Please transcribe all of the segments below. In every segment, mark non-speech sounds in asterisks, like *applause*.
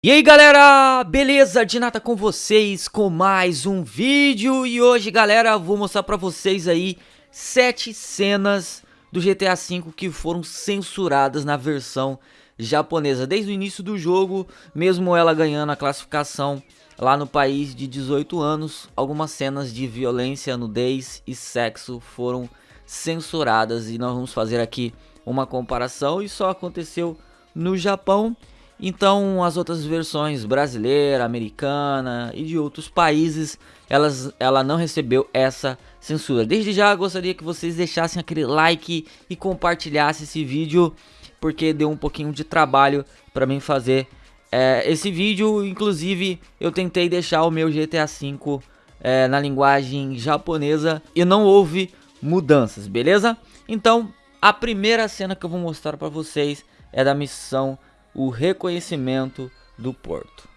E aí galera, beleza? Dinata com vocês com mais um vídeo. E hoje galera, vou mostrar pra vocês aí sete cenas do GTA V que foram censuradas na versão japonesa. Desde o início do jogo, mesmo ela ganhando a classificação lá no país de 18 anos Algumas cenas de violência, nudez e sexo foram censuradas. E nós vamos fazer aqui uma comparação. E só aconteceu no Japão então as outras versões brasileira, americana e de outros países, elas, ela não recebeu essa censura. Desde já gostaria que vocês deixassem aquele like e compartilhassem esse vídeo, porque deu um pouquinho de trabalho para mim fazer é, esse vídeo. Inclusive eu tentei deixar o meu GTA V é, na linguagem japonesa e não houve mudanças, beleza? Então a primeira cena que eu vou mostrar para vocês é da missão o reconhecimento do porto.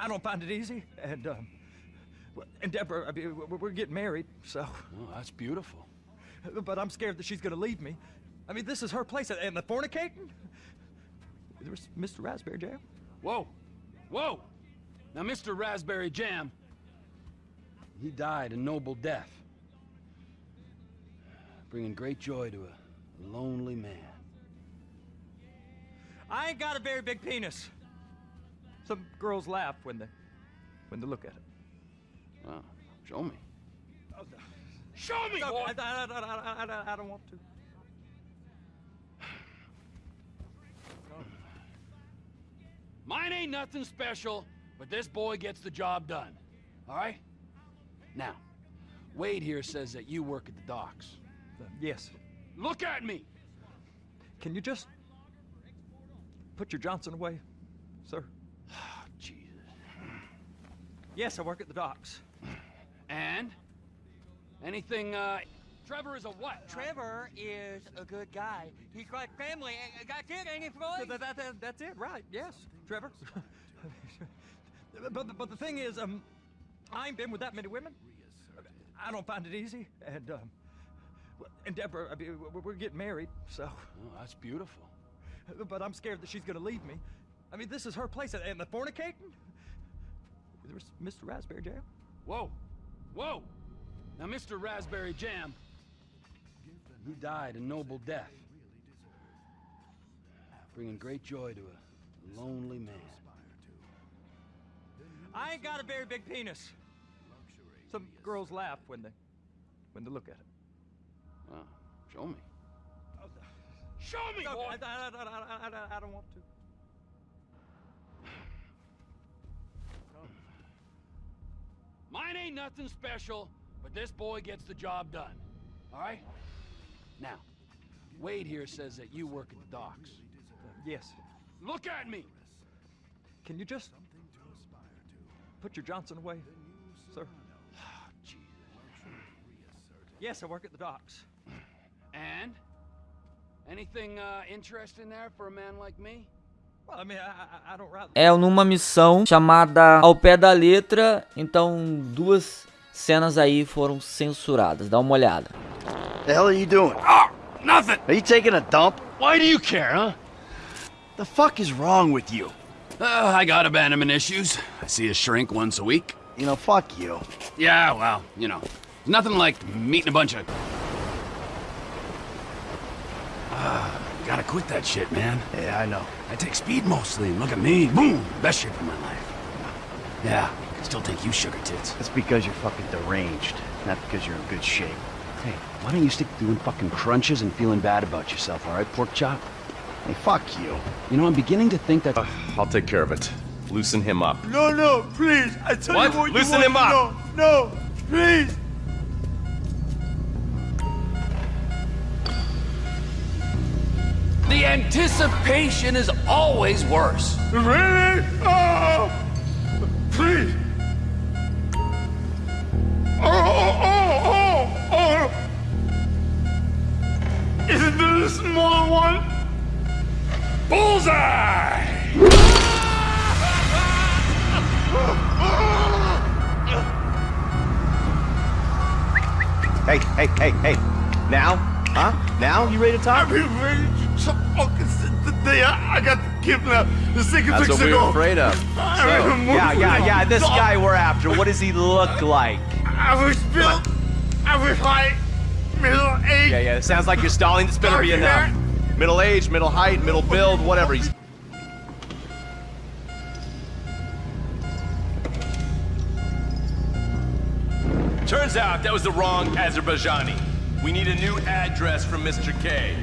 I don't find it easy, and um, and Deborah, I mean, we're getting married, so. Oh, that's beautiful. But I'm scared that she's gonna leave me. I mean, this is her place, and the fornicating. There's Mr. Raspberry Jam. Whoa, whoa! Now, Mr. Raspberry Jam, he died a noble death, bringing great joy to a lonely man. I ain't got a very big penis. Some girls laugh when they when they look at it. Well, show me. Show me, no, I, I, I, I, don't want to. Mine ain't nothing special, but this boy gets the job done. All right? Now, Wade here says that you work at the docks. Uh, yes. Look at me! Can you just put your Johnson away, sir? Oh, Jesus. Yes, I work at the docks. And? Anything, uh... Trevor is a what? Trevor is a good guy. He's like got family. Got kid, ain't he, Floyd? That, that, that, that's it, right. Yes, Trevor. but, but the thing is, um, I ain't been with that many women. I don't find it easy. And, um, and Deborah, I mean, we're getting married, so... Oh, that's beautiful. But I'm scared that she's gonna leave me. I mean, this is her place, and the fornicating? There's Mr. Raspberry Jam. Whoa, whoa! Now, Mr. Raspberry Jam, he died a noble death, bringing great joy to a lonely man. I ain't got a very big penis. Some girls laugh when they when they look at it. Well, show me. Show me, I, I, I, I, don't want to. Mine ain't nothing special, but this boy gets the job done. All right? Now, Wade here says that you work at the docks. Yes. Look at me! Can you just put your Johnson away, sir? Oh, *sighs* Jesus. Yes, I work at the docks. And? É numa missão chamada Ao Pé da Letra, então duas cenas aí foram censuradas. Dá uma olhada. The hell are you doing? Oh, nothing. Are you taking a dump? Why do you care, huh? The fuck is wrong with you? Uh, I got abandonment issues. I see a shrink once a week. You know, fuck you. Yeah, well, you know, nothing like meeting a bunch of quit that shit, man. Yeah, I know. I take speed mostly, and look at me. Boom! Best shape of my life. Yeah, I still think you sugar tits. That's because you're fucking deranged, not because you're in good shape. Hey, why don't you stick to doing fucking crunches and feeling bad about yourself, all right, pork chop? Hey, fuck you. You know, I'm beginning to think that... Uh, I'll take care of it. Loosen him up. No, no, please. I tell what? you what Loosen you him up. No, no, please. The anticipation is always worse. Really? Oh! Please! Oh, oh, oh, oh! oh. Isn't there a small one? Bullseye! Hey, hey, hey, hey. Now? Huh? Now? You ready to talk? I've been waiting so fucking since the day I, uh, I got kidnapped. The second That's what we to were go. afraid of. *laughs* I Yeah, yeah, yeah. This guy we're after. What does he look *laughs* like? I was built. I was height, middle age. Yeah, yeah. It sounds like you're stalling. This better be Dark enough. Middle age, middle height, middle build, whatever. He's. Turns out that was the wrong Azerbaijani. We need a new address from Mr. K.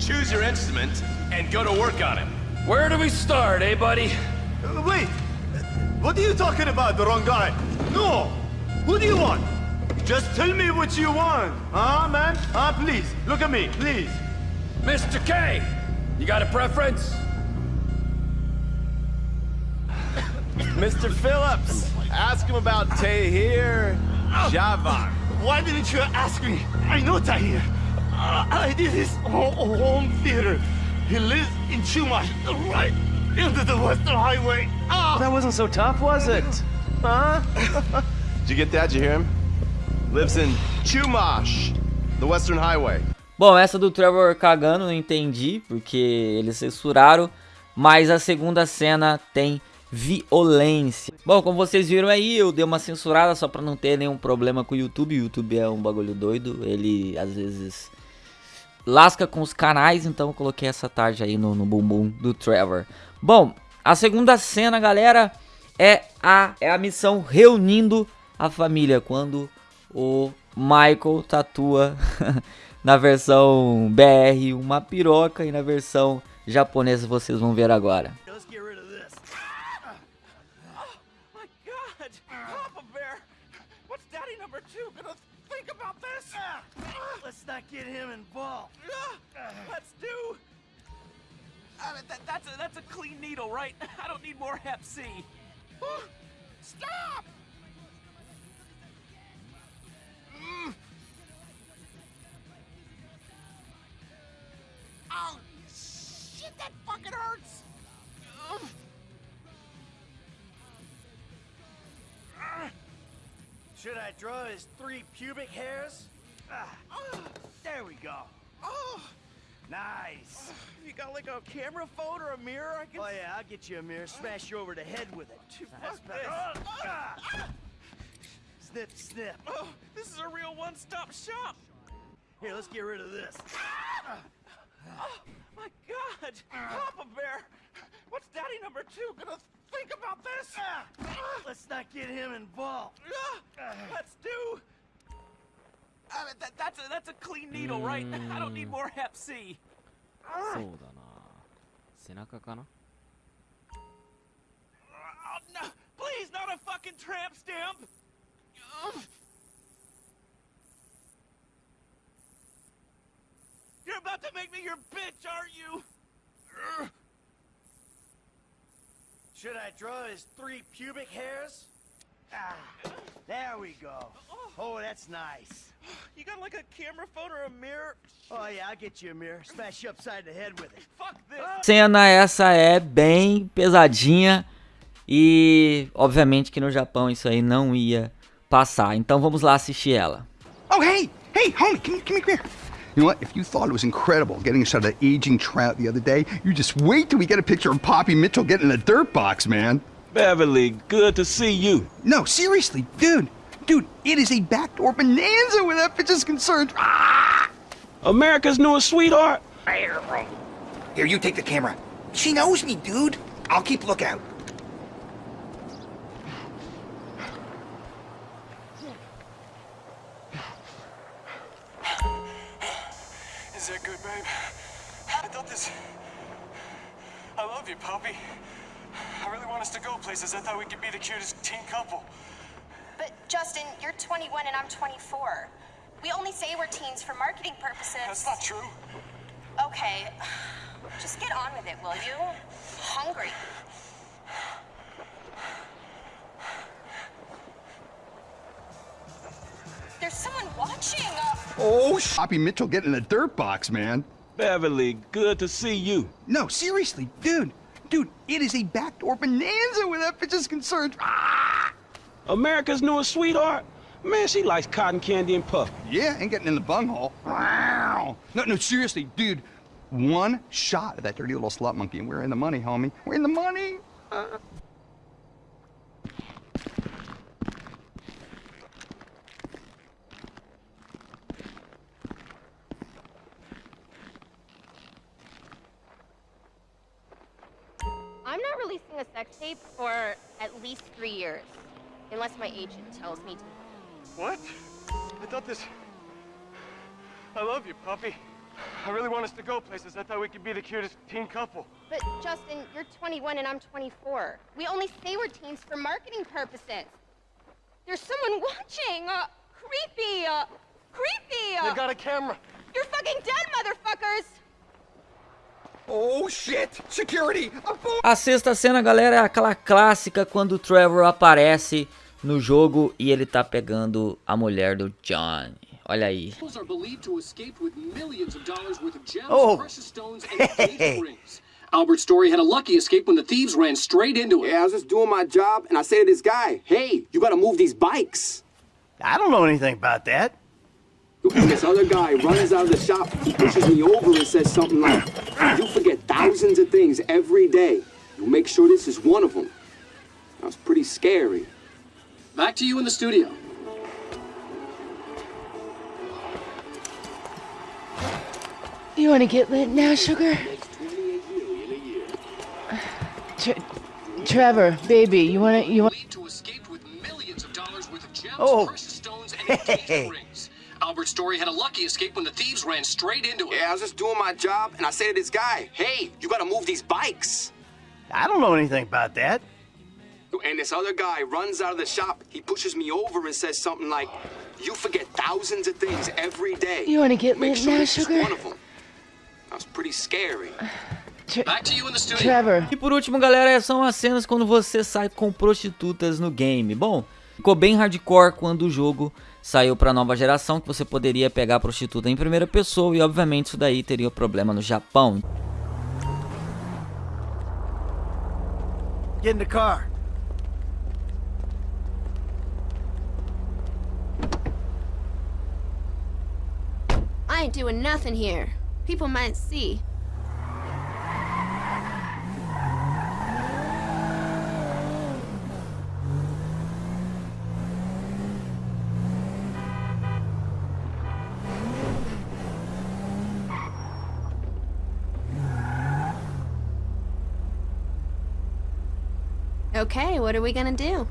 Choose your instrument and go to work on him. Where do we start, eh, buddy? Uh, Wait, what are you talking about? The wrong guy? No. Who do you want? Just tell me what you want, huh, man? Huh? Please, look at me, please. Mr. K, you got a preference? *coughs* Mr. Phillips, ask him about Tahir Javan. Why didn't you ask me? I know Tahir. I did his ho- home theater. He lives in Chumash, right into the Western Highway. Ah! That wasn't so tough, was it? Huh? Did you get that? Did you hear him? Lives in Chumash, the Western Highway. Bom, essa do Trevor cagando não entendi, porque eles censuraram, mas a segunda cena tem violência. Bom, como vocês viram aí, eu dei uma censurada só pra não ter nenhum problema com o YouTube. O YouTube é um bagulho doido, ele às vezes lasca com os canais, então eu coloquei essa tarde aí no, no bumbum do Trevor. Bom, a segunda cena, galera, é a, é a missão reunindo a família, quando o Michael tatua *laughs* na versão BR uma piroca e na versão japonesa vocês vão ver agora. Let's get rid of this. My God! Papa Bear! What's Daddy number two gonna think about this? Let's not get him involved. Let's do. That, that's a that's a clean needle, right? I don't need more Hep C. Stop! Mm. Oh Should I draw his three pubic hairs? Ah, there we go. Oh, nice. You got like a camera phone or a mirror? I can. Oh yeah, I'll get you a mirror. Smash you over the head with it. Ah. Snip, snip. Oh, this is a real one-stop shop. Here, let's get rid of this. Oh my God, Papa Bear! What's Daddy number two gonna think about this? Let's not get him involved. Let's do. I mean, that, that's a that's a clean needle, right? I don't need more Hep C. そうだな背中かな Oh, no, please, not a fucking tramp stamp. Ugh. You're about to make me your bitch, aren't you? Should I draw his three pubic hairs? Ah, there we go. Oh, that's nice. *gasps* You got like a camera phone or a mirror? Oh yeah, I'll get you a mirror. Smash you upside the head with it. *laughs* Fuck this. Cena essa é bem pesadinha e obviamente que no Japão isso aí não ia passar. Então vamos lá assistir ela. Oh, hey, hey, homie, come, come here. You know what? If you thought it was incredible getting a shot of that aging trout the other day, you just wait till we get a picture of Poppy Mitchell getting in a dirt box, man. Beverly, good to see you. No, seriously, dude. Dude, it is a backdoor bonanza where that bitch is concerned. Ah! America's newest sweetheart. Here, you take the camera. She knows me, dude. I'll keep lookout. Babe? I thought this. I love you, Poppy. I really want us to go places. I thought we could be the cutest teen couple. But Justin, you're 21 and I'm 24. We only say we're teens for marketing purposes. That's not true. Okay, just get on with it, will you? Hungry. There's someone watching. Uh, Oh, sh- Poppy Mitchell getting in a dirt box, man. Beverly, good to see you. No, seriously, dude. Dude, it is a backdoor bonanza where that bitch is concerned. Ah! America's newest sweetheart. Man, she likes cotton candy and puff. Yeah, and getting in the bunghole. Wow. No, no, seriously, dude. one shot of that dirty little slut monkey, and we're in the money, homie. We're in the money. Uh. Agent tells me to. What? I thought this... I love you, Poppy. I really want us to go places. I thought we could be the cutest teen couple. But, Justin, you're 21 and I'm 24. We only say we're teens for marketing purposes. There's someone watching! Uh, creepy! Uh, creepy! Uh, They've got a camera. You're fucking dead, motherfuckers! Oh shit! Security! A sexta cena, galera, é aquela clássica quando o Trevor aparece no jogo e ele tá pegando a mulher do John. Olha aí. Oh. Hey. Albert Story had a lucky escape when the thieves ran straight into him. Yeah, I was just doing my job, and I say to this guy, hey, you gotta move these bikes. I don't know anything about that. And this other guy runs out of the shop, pushes me over and says something like, you forget thousands of things every day. You make sure this is one of them. That was pretty scary. Back to you in the studio. You want to get lit now, sugar? Tre Trevor, baby, you want to you want to escape with millions of dollars worth of gems, Oh. precious stones, and engagement rings. Albert Story had a lucky escape when the thieves ran straight into him. Yeah, I was just doing my job, and I say to this guy, hey, you gotta move these bikes. I don't know anything about that. And this other guy runs out of the shop, he pushes me over and says something like, you forget thousands of things every day. You want to get Make lit sure now, sugar? one of them. That was pretty scary. Back to you in the studio. Trevor. E por último, galera, são as cenas quando você sai com prostitutas no game. Bom, ficou bem hardcore quando o jogo saiu para nova geração, que você poderia pegar prostituta em primeira pessoa e obviamente isso daí teria problema no Japão. Get in the car. I ain't doing nothing here. People might see. Okay, what are we gonna do?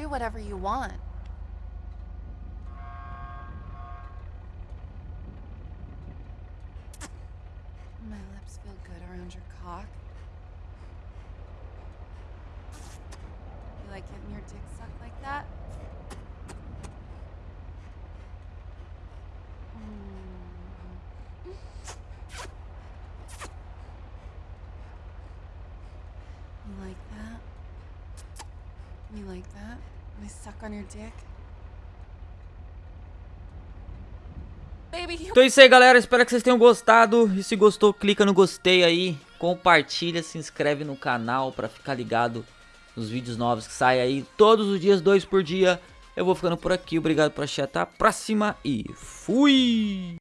Do whatever you want. My lips feel good around your cock. You like getting your dick sucked like that? You like that? I suck on your dick? Então é isso aí, galera. Espero que vocês tenham gostado. E se gostou, clica no gostei aí, compartilha, se inscreve no canal para ficar ligado nos vídeos novos que saem aí todos os dias, dois por dia. Eu vou ficando por aqui. Obrigado por assistir. Até a próxima e fui!